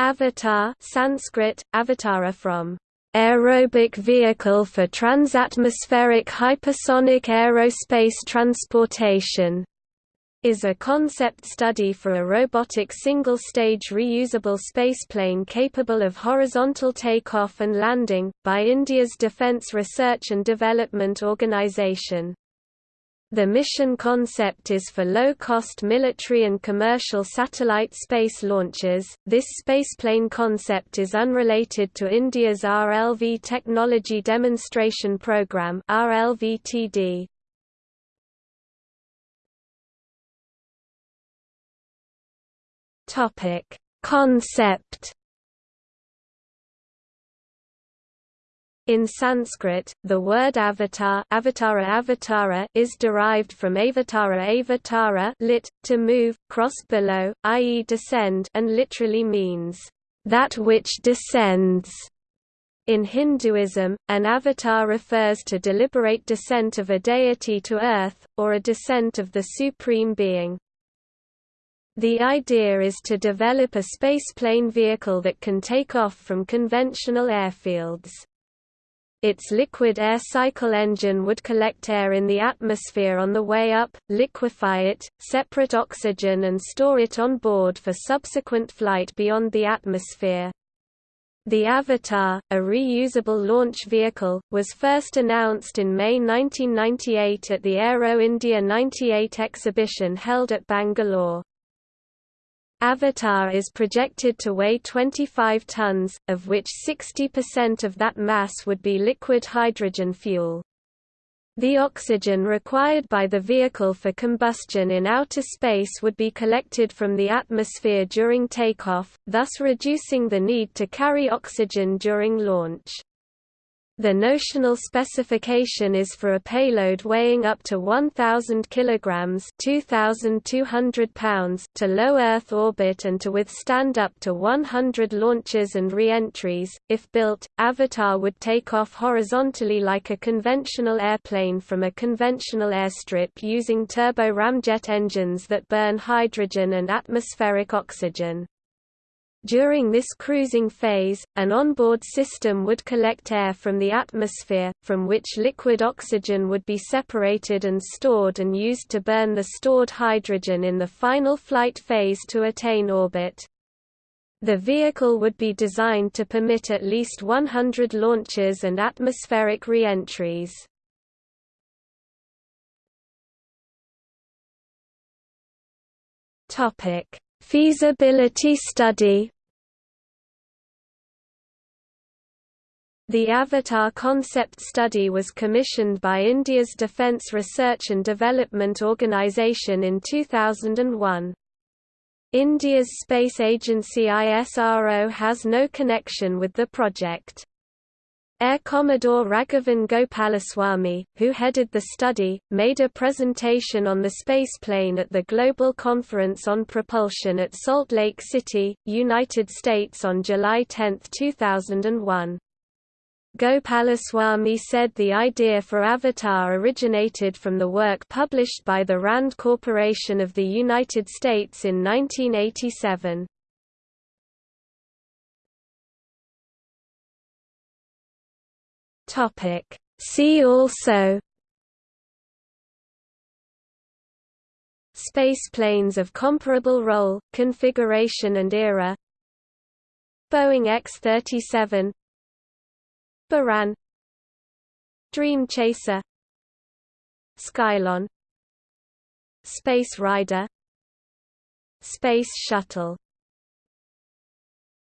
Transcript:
Avatar Sanskrit, avatara from aerobic vehicle for transatmospheric hypersonic aerospace transportation is a concept study for a robotic single-stage reusable spaceplane capable of horizontal takeoff and landing, by India's Defence Research and Development Organisation. The mission concept is for low-cost military and commercial satellite space launches. This spaceplane concept is unrelated to India's RLV Technology Demonstration Program (RLVTD). Topic: Concept In Sanskrit, the word avatar avatara avatara is derived from avatara avatara lit, to move, cross below, i.e. descend and literally means, that which descends. In Hinduism, an avatar refers to deliberate descent of a deity to earth, or a descent of the Supreme Being. The idea is to develop a spaceplane vehicle that can take off from conventional airfields. Its liquid air cycle engine would collect air in the atmosphere on the way up, liquefy it, separate oxygen and store it on board for subsequent flight beyond the atmosphere. The Avatar, a reusable launch vehicle, was first announced in May 1998 at the Aero India 98 exhibition held at Bangalore. Avatar is projected to weigh 25 tons, of which 60% of that mass would be liquid hydrogen fuel. The oxygen required by the vehicle for combustion in outer space would be collected from the atmosphere during takeoff, thus reducing the need to carry oxygen during launch. The notional specification is for a payload weighing up to 1,000 kg 2,200 pounds to low Earth orbit and to withstand up to 100 launches and re-entries. If built, Avatar would take off horizontally like a conventional airplane from a conventional airstrip using turbo ramjet engines that burn hydrogen and atmospheric oxygen. During this cruising phase, an onboard system would collect air from the atmosphere, from which liquid oxygen would be separated and stored and used to burn the stored hydrogen in the final flight phase to attain orbit. The vehicle would be designed to permit at least 100 launches and atmospheric re-entries. Topic Feasibility study The Avatar concept study was commissioned by India's Defence Research and Development Organisation in 2001. India's space agency ISRO has no connection with the project. Air Commodore Raghavan Gopalaswamy, who headed the study, made a presentation on the spaceplane at the Global Conference on Propulsion at Salt Lake City, United States on July 10, 2001. Gopalaswamy said the idea for Avatar originated from the work published by the RAND Corporation of the United States in 1987. Topic. See also Spaceplanes of comparable role, configuration and era Boeing X-37 Buran Dream Chaser Skylon Space Rider Space Shuttle